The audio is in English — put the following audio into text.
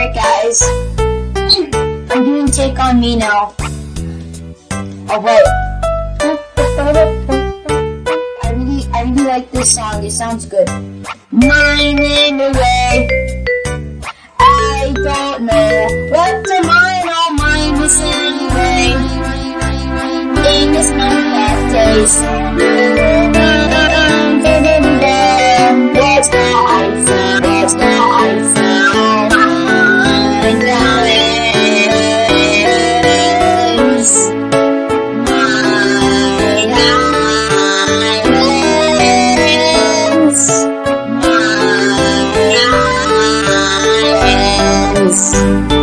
Alright guys. I'm doing Take On Me now. Oh wait. I really, I really like this song. It sounds good. Mine in the way. I don't know what to mine or mine this anyway. In this moment days. That's how Eyes.